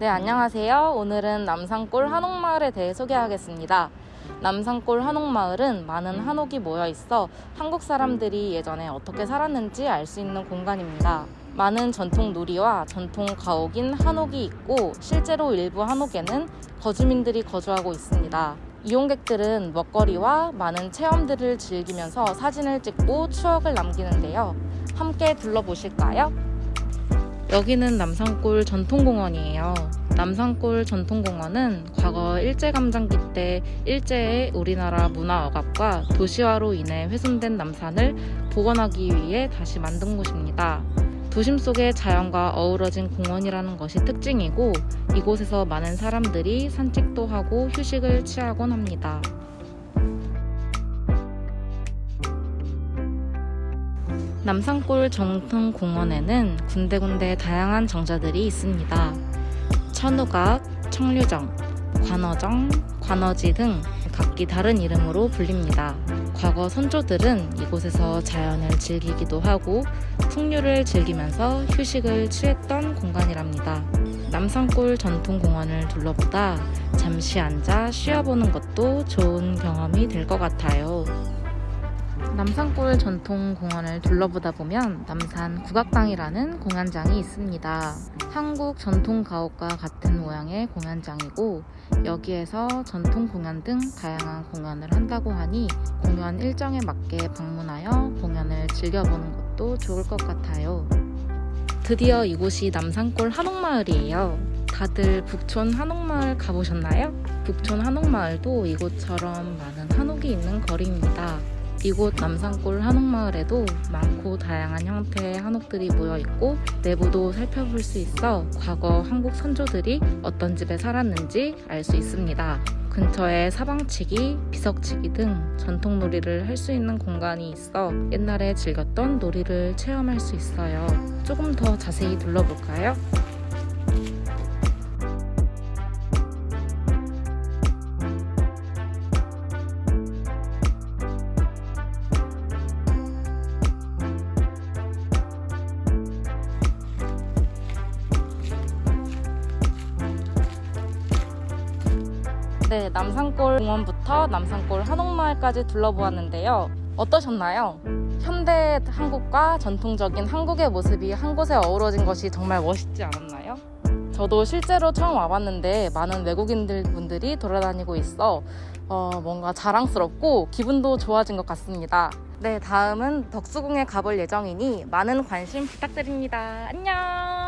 네, 안녕하세요. 오늘은 남산골 한옥마을에 대해 소개하겠습니다. 남산골 한옥마을은 많은 한옥이 모여 있어 한국 사람들이 예전에 어떻게 살았는지 알 수 있는 공간입니다. 많은 전통 놀이와 전통 가옥인 한옥이 있고 실제로 일부 한옥에는 거주민들이 거주하고 있습니다. 이용객들은 먹거리와 많은 체험들을 즐기면서 사진을 찍고 추억을 남기는데요. 함께 둘러보실까요? 여기는 남산골 전통공원이에요. 남산골 전통공원은 과거 일제감정기 때 일제의 우리나라 문화 억압과 도시화로 인해 훼손된 남산을 복원하기 위해 다시 만든 곳입니다. 도심 속의 자연과 어우러진 공원이라는 것이 특징이고 이곳에서 많은 사람들이 산책도 하고 휴식을 취하곤 합니다. 남산골 정통공원에는 군데군데 다양한 정자들이 있습니다. 천우각, 청류정, 관어정, 관어지 등 각기 다른 이름으로 불립니다. 과거 선조들은 이곳에서 자연을 즐기기도 하고 풍류를 즐기면서 휴식을 취했던 공간이랍니다. 남산골 전통공원을 둘러보다 잠시 앉아 쉬어보는 것도 좋은 경험이 될 것 같아요. 남산골 전통공원을 둘러보다 보면 남산 국악당이라는 공연장이 있습니다. 한국 전통가옥과 같은 모양의 공연장이고 여기에서 전통 공연 등 다양한 공연을 한다고 하니 공연 일정에 맞게 방문하여 공연을 즐겨보는 것도 좋을 것 같아요. 드디어 이곳이 남산골 한옥마을이에요. 다들 북촌 한옥마을 가보셨나요? 북촌 한옥마을도 이곳처럼 많은 한옥이 있는 거리입니다. 이곳 남산골 한옥마을에도 많고 다양한 형태의 한옥들이 모여 있고 내부도 살펴볼 수 있어 과거 한국 선조들이 어떤 집에 살았는지 알 수 있습니다. 근처에 사방치기, 비석치기 등 전통 놀이를 할 수 있는 공간이 있어 옛날에 즐겼던 놀이를 체험할 수 있어요. 조금 더 자세히 둘러볼까요? 네, 남산골 공원부터 남산골 한옥마을까지 둘러보았는데요. 어떠셨나요? 현대 한국과 전통적인 한국의 모습이 한 곳에 어우러진 것이 정말 멋있지 않았나요? 저도 실제로 처음 와봤는데 많은 외국인들 분들이 돌아다니고 있어 어, 뭔가 자랑스럽고 기분도 좋아진 것 같습니다. 네, 다음은 덕수궁에 가볼 예정이니 많은 관심 부탁드립니다. 안녕!